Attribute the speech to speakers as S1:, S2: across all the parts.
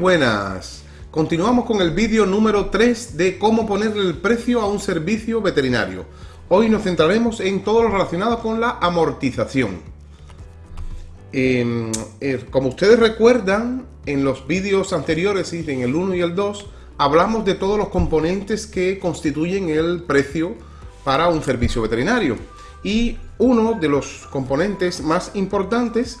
S1: Buenas. Continuamos con el vídeo número 3 de cómo ponerle el precio a un servicio veterinario. Hoy nos centraremos en todo lo relacionado con la amortización. Em, eh, como ustedes recuerdan, en los vídeos anteriores, en el 1 y el 2, hablamos de todos los componentes que constituyen el precio para un servicio veterinario. Y uno de los componentes más importantes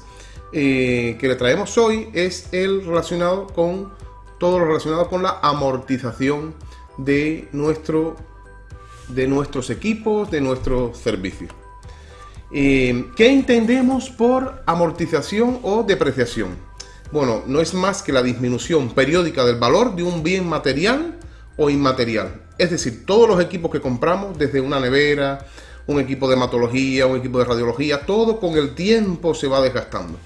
S1: eh, que le traemos hoy es el relacionado con todo lo relacionado con la amortización de, nuestro, de nuestros equipos, de nuestros servicios. Eh, ¿Qué entendemos por amortización o depreciación? Bueno, no es más que la disminución periódica del valor de un bien material o inmaterial. Es decir, todos los equipos que compramos, desde una nevera, un equipo de hematología, un equipo de radiología, todo con el tiempo se va desgastando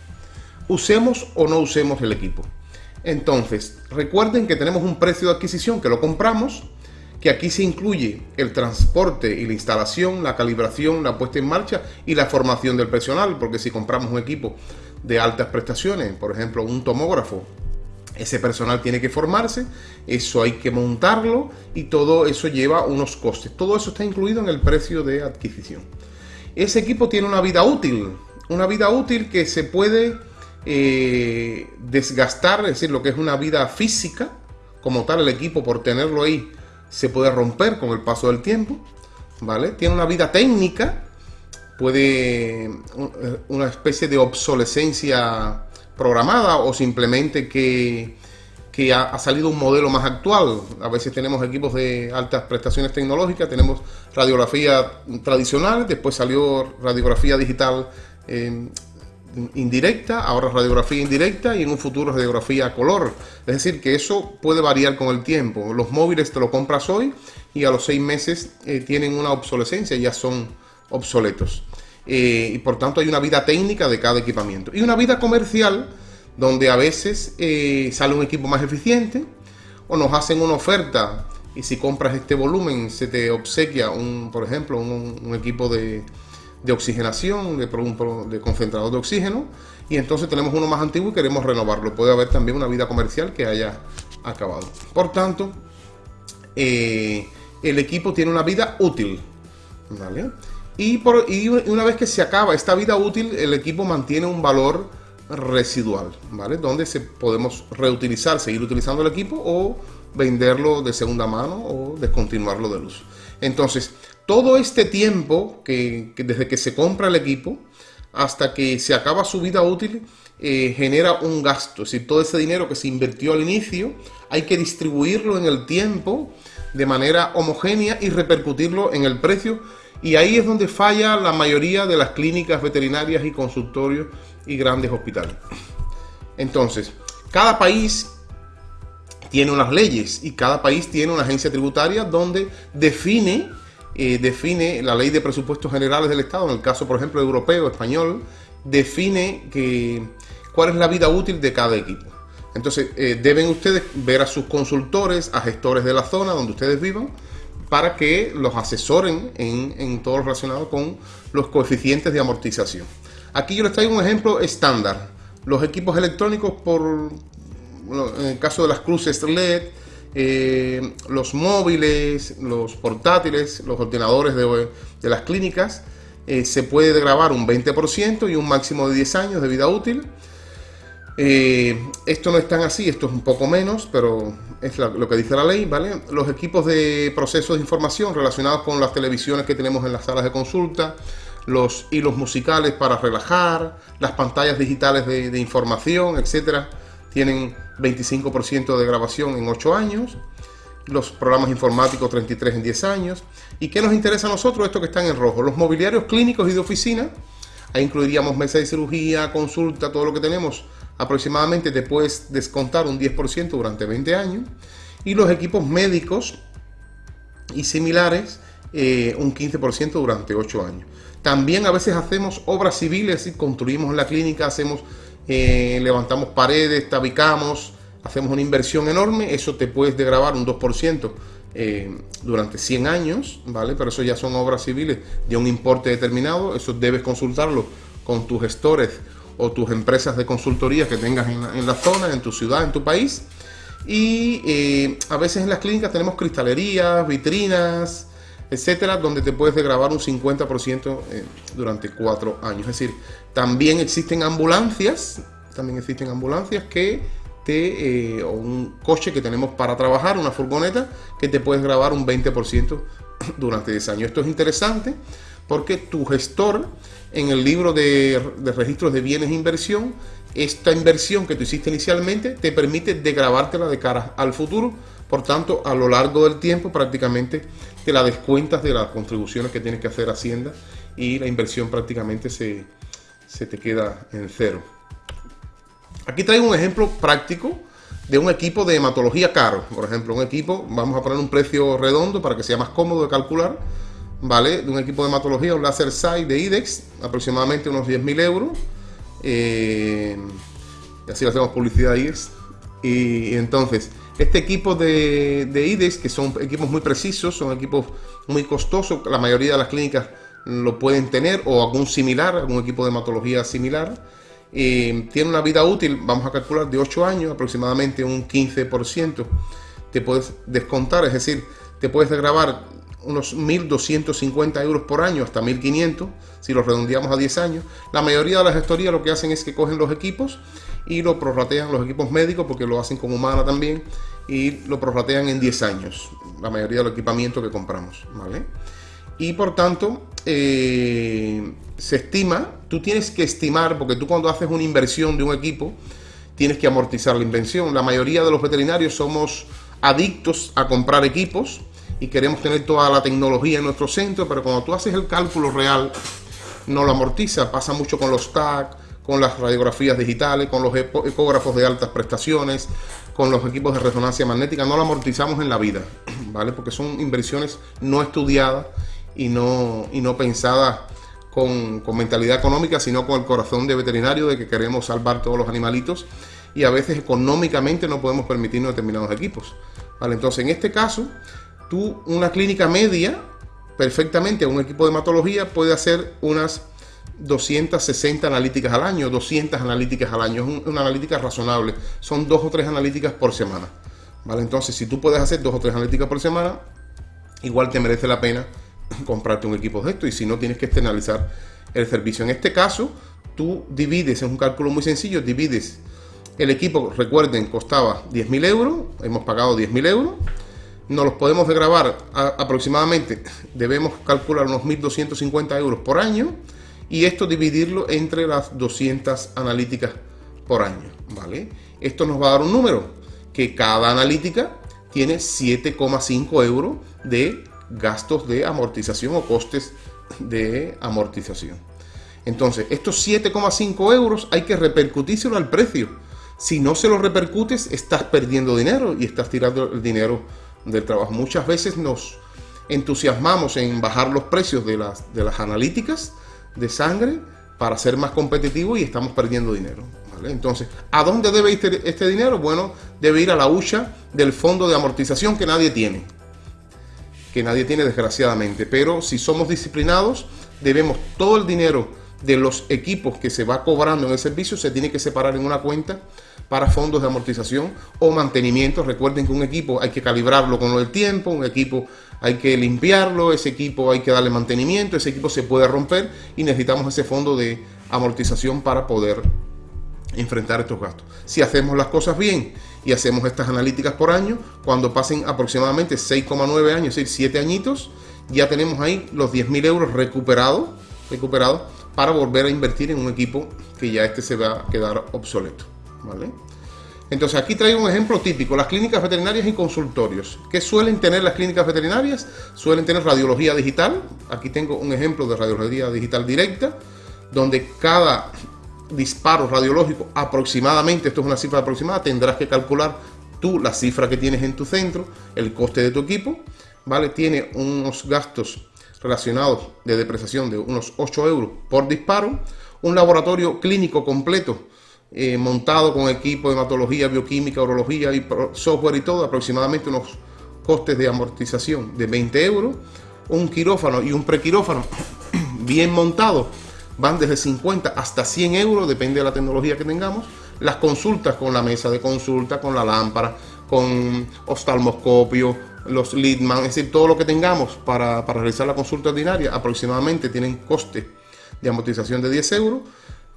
S1: usemos o no usemos el equipo. Entonces, recuerden que tenemos un precio de adquisición que lo compramos, que aquí se incluye el transporte y la instalación, la calibración, la puesta en marcha y la formación del personal, porque si compramos un equipo de altas prestaciones, por ejemplo un tomógrafo, ese personal tiene que formarse, eso hay que montarlo y todo eso lleva unos costes. Todo eso está incluido en el precio de adquisición. Ese equipo tiene una vida útil, una vida útil que se puede eh, desgastar, es decir, lo que es una vida física, como tal el equipo por tenerlo ahí se puede romper con el paso del tiempo, ¿vale? Tiene una vida técnica, puede eh, una especie de obsolescencia programada o simplemente que, que ha, salido un modelo más actual. A veces tenemos equipos de altas prestaciones tecnológicas, tenemos radiografía tradicional, después salió radiografía digital eh, indirecta, ahora radiografía indirecta y en un futuro radiografía a color. Es decir, que eso puede variar con el tiempo. Los móviles te lo compras hoy y a los seis meses eh, tienen una obsolescencia, ya son obsoletos. Eh, y por tanto hay una vida técnica de cada equipamiento. Y una vida comercial donde a veces eh, sale un equipo más eficiente o nos hacen una oferta y si compras este volumen se te obsequia un, por ejemplo, un equipo de, de oxigenación, de, de concentrador de oxígeno, y entonces tenemos uno más antiguo y queremos renovarlo. Puede haber también una vida comercial que haya acabado. Por tanto, eh, el equipo tiene una vida útil. Y, por, y una vez que se acaba esta vida útil, el equipo mantiene un valor residual, ¿vale? Donde se podemos reutilizar, seguir utilizando el equipo o venderlo de segunda mano o descontinuarlo de luz. Entonces, todo este tiempo que, desde que se compra el equipo hasta que se acaba su vida útil eh, genera un gasto. Es decir, todo ese dinero que se invirtió al inicio hay que distribuirlo en el tiempo de manera homogénea y repercutirlo en el precio. Y ahí es donde falla la mayoría de las clínicas veterinarias y consultorios y grandes hospitales. Entonces, cada país tiene unas leyes y cada país tiene una agencia tributaria donde define eh, define la ley de presupuestos generales del Estado, en el caso, por ejemplo, europeo, español, define cuál es la vida útil de cada equipo. Entonces, eh, deben ustedes ver a sus consultores, a gestores de la zona donde ustedes vivan, para que los asesoren en, en todo lo relacionado con los coeficientes de amortización. Aquí yo les traigo un ejemplo estándar. Los equipos electrónicos, por en el caso de las cruces LED, eh, los móviles, los portátiles, los ordenadores de, las clínicas, eh, se puede grabar un 20% y un máximo de 10 años de vida útil. Eh, esto no es tan así, esto es un poco menos, pero es lo que dice la ley, ¿vale? Los equipos de procesos de información relacionados con las televisiones que tenemos en las salas de consulta, los hilos musicales para relajar, las pantallas digitales de, de información, etcétera, tienen 25% de grabación en 8 años, los programas informáticos 33 en 10 años. ¿Y qué nos interesa a nosotros? Esto que están en rojo, los mobiliarios clínicos y de oficina, ahí incluiríamos mesa de cirugía, consulta, todo lo que tenemos, aproximadamente te puedes descontar un 10% durante 20 años, y los equipos médicos y similares, eh, un 15% durante 8 años. También a veces hacemos obras civiles y construimos la clínica, hacemos eh, levantamos paredes, tabicamos, hacemos una inversión enorme, eso te puedes degravar un 2% eh, durante 100 años, ¿vale? Pero eso ya son obras civiles de un importe determinado, eso debes consultarlo con tus gestores o tus empresas de consultoría que tengas en la, zona, en tu ciudad, en tu país. Y eh, a veces en las clínicas tenemos cristalerías, vitrinas, etcétera, donde te puedes grabar un 50% eh, durante cuatro años. Es decir, también existen ambulancias, también existen ambulancias que te, eh, o un coche que tenemos para trabajar, una furgoneta, que te puedes grabar un 20% durante 10 años. Esto es interesante porque tu gestor en el libro de, registros de bienes e inversión, esta inversión que tú hiciste inicialmente te permite degrabártela de cara al futuro. Por tanto, a lo largo del tiempo prácticamente te la descuentas de las contribuciones que tienes que hacer Hacienda y la inversión prácticamente se, se te queda en cero. Aquí traigo un ejemplo práctico de un equipo de hematología caro. Por ejemplo, un equipo, vamos a poner un precio redondo para que sea más cómodo de calcular, ¿vale? De un equipo de hematología, un láser SAI de IDEX, aproximadamente unos 10.000 euros. Eh, y así le hacemos publicidad a IDEX. Y, entonces, este equipo de, de que son equipos muy precisos, son equipos muy costosos, la mayoría de las clínicas lo pueden tener, o algún similar, algún equipo de hematología similar tiene una vida útil, vamos a calcular, de 8 años, aproximadamente un 15%. Te puedes descontar, es decir, te puedes grabar unos 1.250 euros por año hasta 1.500, si lo redondeamos a 10 años. La mayoría de las gestorías lo que hacen es que cogen los equipos y lo prorratean los equipos médicos, porque lo hacen con humana también, y lo prorratean en 10 años, la mayoría del equipamiento que compramos, ¿vale? Y por tanto, eh, se estima, tú tienes que estimar, porque tú cuando haces una inversión de un equipo, tienes que amortizar la inversión. La mayoría de los veterinarios somos adictos a comprar equipos y queremos tener toda la tecnología en nuestro centro, pero cuando tú haces el cálculo real, no lo amortiza. Pasa mucho con los TAC, con las radiografías digitales, con los ecógrafos de altas prestaciones, con los equipos de resonancia magnética, no lo amortizamos en la vida, ¿vale? Porque son inversiones no estudiadas y no, y no pensada con, mentalidad económica, sino con el corazón de veterinario de que queremos salvar todos los animalitos y a veces económicamente no podemos permitirnos determinados equipos. ¿vale? Entonces, en este caso, tú, una clínica media, perfectamente, un equipo de hematología puede hacer unas 260 analíticas al año, 200 analíticas al año. Es una analítica razonable. Son dos o tres analíticas por semana. ¿vale? Entonces, si tú puedes hacer dos o tres analíticas por semana, igual te merece la pena comprarte un equipo de esto y si no tienes que externalizar el servicio. En este caso, tú divides, es un cálculo muy sencillo, divides el equipo, recuerden, costaba 10.000 euros, hemos pagado 10.000 euros, nos los podemos grabar aproximadamente, debemos calcular unos 1.250 euros por año y esto dividirlo entre las 200 analíticas por año, ¿vale? Esto nos va a dar un número, que cada analítica tiene 7,5 euros de gastos de amortización o costes de amortización. Entonces, estos 7,5 euros hay que repercutírselo al precio. Si no se lo repercutes, estás perdiendo dinero y estás tirando el dinero del trabajo. Muchas veces nos entusiasmamos en bajar los precios de las, de las analíticas de sangre para ser más competitivos y estamos perdiendo dinero. Entonces, ¿a dónde debe ir este, este dinero? Bueno, debe ir a la hucha del fondo de amortización que nadie tiene que nadie tiene desgraciadamente. Pero si somos disciplinados, debemos todo el dinero de los equipos que se va cobrando en el servicio se tiene que separar en una cuenta para fondos de amortización o mantenimiento. Recuerden que un equipo hay que calibrarlo con el tiempo, un equipo hay que limpiarlo, ese equipo hay que darle mantenimiento, ese equipo se puede romper y necesitamos ese fondo de amortización para poder enfrentar estos gastos. Si hacemos las cosas bien y hacemos estas analíticas por año, cuando pasen aproximadamente 6,9 años, es decir, 7 añitos, ya tenemos ahí los 10.000 euros recuperados, para volver a invertir en un equipo que ya este se va a quedar obsoleto. ¿vale? Entonces aquí traigo un ejemplo típico, las clínicas veterinarias y consultorios. ¿Qué suelen tener las clínicas veterinarias? Suelen tener radiología digital. Aquí tengo un ejemplo de radiología digital directa, donde cada disparo radiológico aproximadamente, esto es una cifra aproximada, tendrás que calcular tú la cifra que tienes en tu centro, el coste de tu equipo, ¿vale? Tiene unos gastos relacionados de depreciación de unos 8 euros por disparo, un laboratorio clínico completo eh, montado con equipo de hematología, bioquímica, urología y software y todo, aproximadamente unos costes de amortización de 20 euros, un quirófano y un prequirófano bien montado van desde 50 hasta 100 euros, depende de la tecnología que tengamos. Las consultas con la mesa de consulta, con la lámpara, con oftalmoscopio, los Lidman, es decir, todo lo que tengamos para, para realizar la consulta ordinaria, aproximadamente tienen coste de amortización de 10 euros.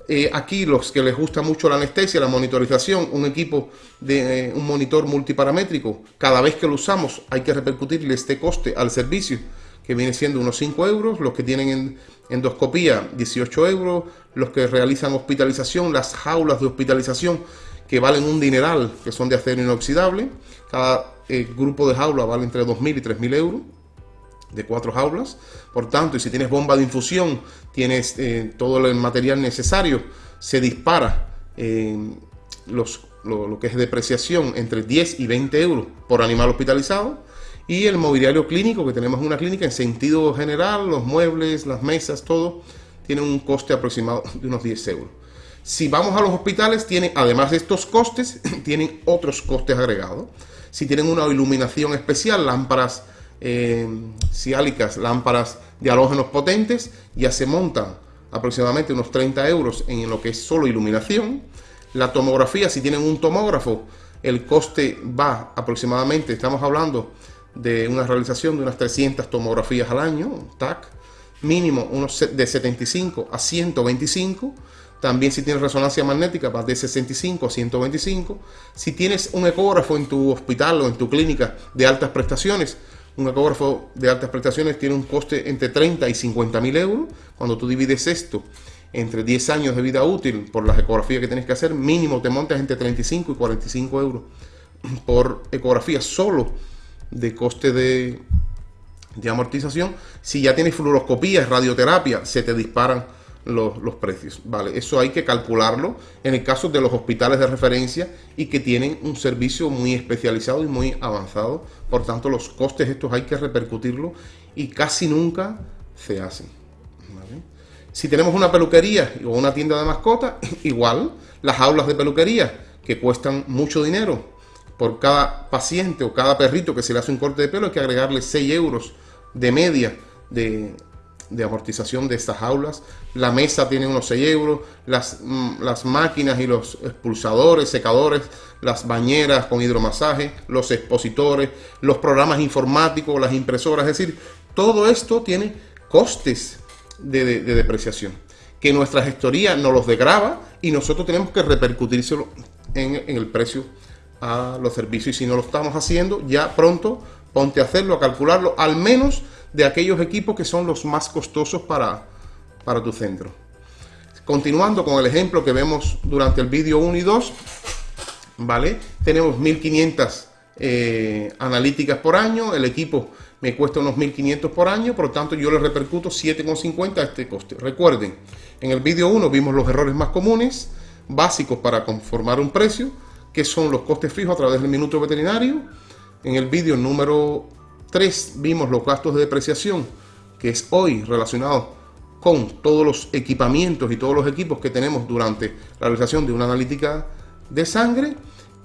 S1: Eh, aquí los que les gusta mucho la anestesia, la monitorización, un equipo de eh, un monitor multiparamétrico, cada vez que lo usamos hay que repercutirle este coste al servicio, que viene siendo unos 5 euros, los que tienen endoscopía 18 euros, los que realizan hospitalización, las jaulas de hospitalización que valen un dineral, que son de acero inoxidable, cada eh, grupo de jaulas vale entre 2.000 y 3.000 euros de cuatro jaulas. Por tanto, y si tienes bomba de infusión, tienes eh, todo el material necesario, se dispara eh, los, lo, que es depreciación entre 10 y 20 euros por animal hospitalizado. Y el mobiliario clínico, que tenemos una clínica en sentido general, los muebles, las mesas, todo, tiene un coste aproximado de unos 10 euros. Si vamos a los hospitales, tienen, además de estos costes, tienen otros costes agregados. Si tienen una iluminación especial, lámparas eh, lámparas de halógenos potentes, ya se montan aproximadamente unos 30 euros en lo que es solo iluminación. La tomografía, si tienen un tomógrafo, el coste va aproximadamente, estamos hablando de una realización de unas 300 tomografías al año, TAC, mínimo unos de 75 a 125. También si tienes resonancia magnética va de 65 a 125. Si tienes un ecógrafo en tu hospital o en tu clínica de altas prestaciones, un ecógrafo de altas prestaciones tiene un coste entre 30 y 50 mil euros. Cuando tú divides esto entre 10 años de vida útil por las ecografías que tienes que hacer, mínimo te montas entre 35 y 45 euros por ecografía solo de coste de, de amortización. Si ya tienes fluoroscopía, radioterapia, se te disparan los, precios. Vale, eso hay que calcularlo en el caso de los hospitales de referencia y que tienen un servicio muy especializado y muy avanzado. Por tanto, los costes estos hay que repercutirlo y casi nunca se hacen. Si tenemos una peluquería o una tienda de mascotas, igual las aulas de peluquería que cuestan mucho dinero. Por cada paciente o cada perrito que se le hace un corte de pelo hay que agregarle 6 euros de media de, de amortización de estas aulas. La mesa tiene unos 6 euros, las, mm, las máquinas y los expulsadores, secadores, las bañeras con hidromasaje, los expositores, los programas informáticos, las impresoras, es decir, todo esto tiene costes de, depreciación que nuestra gestoría nos los degrava y nosotros tenemos que repercutírselo en, en el precio a los servicios y si no lo estamos haciendo ya pronto ponte a hacerlo, a calcularlo, al menos de aquellos equipos que son los más costosos para, para tu centro. Continuando con el ejemplo que vemos durante el vídeo 1 y 2, ¿vale? Tenemos 1500 eh, analíticas por año, el equipo me cuesta unos 1500 por año, por lo tanto yo le repercuto 7,50 a este coste. Recuerden, en el vídeo 1 vimos los errores más comunes, básicos para conformar un precio, que son los costes fijos a través del minuto veterinario. En el vídeo número 3 vimos los gastos de depreciación, que es hoy relacionado con todos los equipamientos y todos los equipos que tenemos durante la realización de una analítica de sangre.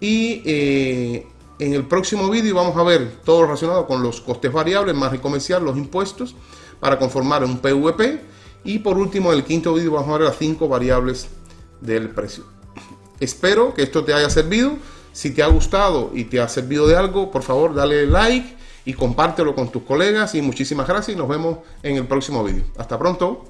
S1: Y eh, en el próximo vídeo vamos a ver todo relacionado con los costes variables, más comercial, los impuestos, para conformar un PVP. Y por último, en el quinto vídeo vamos a ver las cinco variables del precio. Espero que esto te haya servido. Si te ha gustado y te ha servido de algo, por favor dale like y compártelo con tus colegas y muchísimas gracias y nos vemos en el próximo vídeo. Hasta pronto.